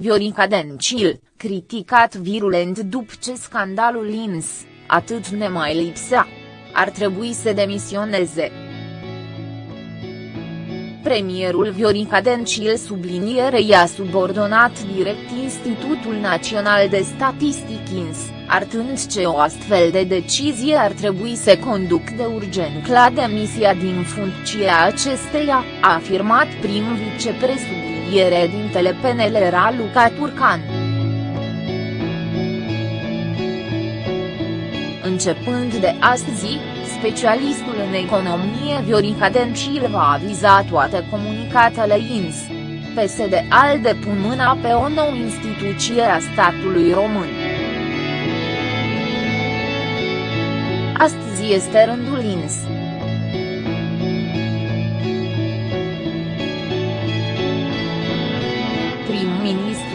Viorica Dencil, criticat virulent după ce scandalul INS, atât ne mai lipsea. Ar trebui să demisioneze. Premierul Viorica Dencil subliniere i-a subordonat direct Institutul Național de Statistic INS, artând ce o astfel de decizie ar trebui să conduc de urgent la demisia din funcția acesteia, a afirmat prim vicepresubliniere dintele PNL Raluca Turcan. Începând de astăzi, specialistul în economie Viorica Dencil va aviza toate comunicatele INS. PSD al depun mâna pe o nouă instituție a statului român. Astăzi este rândul INS.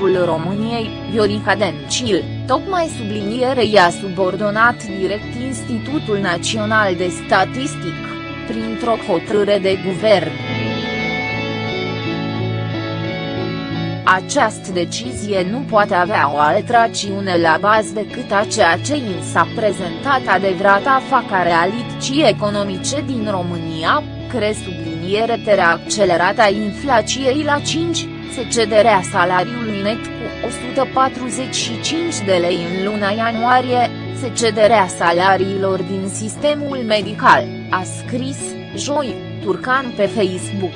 Prim-ministrul României, Viorica Dencil, tocmai subliniere i-a subordonat direct Institutul Național de Statistic, printr-o hotărâre de guvern. Această decizie nu poate avea o altă rațiune la bază decât a ceea ce i s-a prezentat adevărata faca realității economice din România, cre subliniere terea accelerată a inflației la 5, se cederea salariului net cu 145 de lei în luna ianuarie, se cederea salariilor din sistemul medical, a scris, joi, Turcan pe Facebook.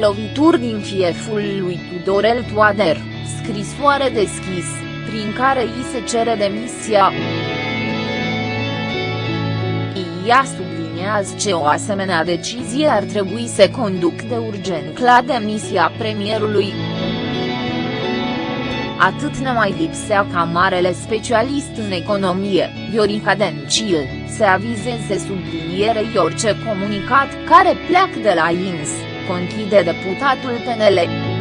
Lovituri din fieful lui Tudorel Toader, scrisoare deschis, prin care îi se cere demisia. Ea subliniază ce o asemenea decizie ar trebui să conduc de urgent la demisia premierului. Atât ne mai lipsea ca marele specialist în economie, Viorica Dencil, să avizeze sublinierei orice comunicat care pleacă de la INS, conchide deputatul PNL.